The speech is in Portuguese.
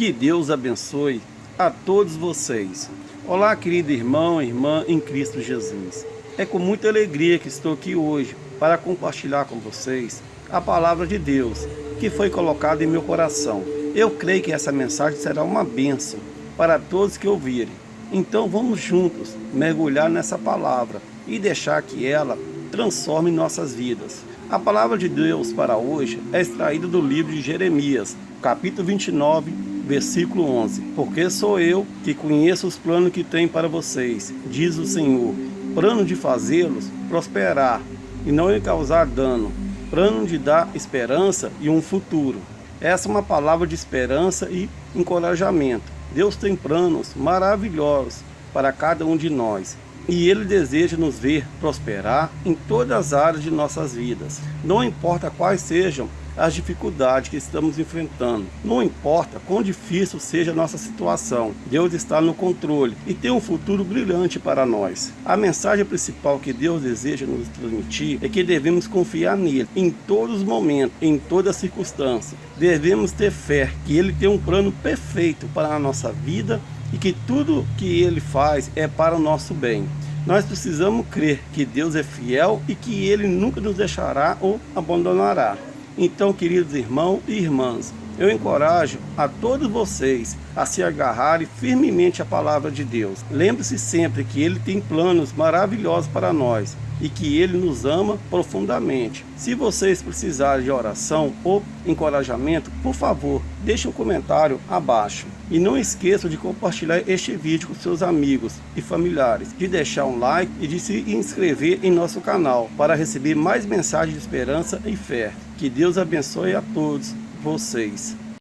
Que Deus abençoe a todos vocês. Olá, querido irmão e irmã em Cristo Jesus. É com muita alegria que estou aqui hoje para compartilhar com vocês a palavra de Deus que foi colocada em meu coração. Eu creio que essa mensagem será uma bênção para todos que ouvirem. Então vamos juntos mergulhar nessa palavra e deixar que ela transforme nossas vidas. A palavra de Deus para hoje é extraída do livro de Jeremias, capítulo 29, versículo 11. Porque sou eu que conheço os planos que tenho para vocês, diz o Senhor. Plano de fazê-los prosperar e não lhe causar dano. Plano de dar esperança e um futuro. Essa é uma palavra de esperança e encorajamento. Deus tem planos maravilhosos para cada um de nós e Ele deseja nos ver prosperar em todas as áreas de nossas vidas. Não importa quais sejam as dificuldades que estamos enfrentando. Não importa quão difícil seja a nossa situação, Deus está no controle e tem um futuro brilhante para nós. A mensagem principal que Deus deseja nos transmitir é que devemos confiar nele em todos os momentos, em todas as circunstâncias. Devemos ter fé que ele tem um plano perfeito para a nossa vida e que tudo que ele faz é para o nosso bem. Nós precisamos crer que Deus é fiel e que ele nunca nos deixará ou abandonará. Então, queridos irmãos e irmãs, eu encorajo a todos vocês a se agarrarem firmemente à palavra de Deus. Lembre-se sempre que Ele tem planos maravilhosos para nós e que Ele nos ama profundamente. Se vocês precisarem de oração ou encorajamento, por favor, deixe um comentário abaixo. E não esqueçam de compartilhar este vídeo com seus amigos e familiares, de deixar um like e de se inscrever em nosso canal para receber mais mensagens de esperança e fé. Que Deus abençoe a todos vocês.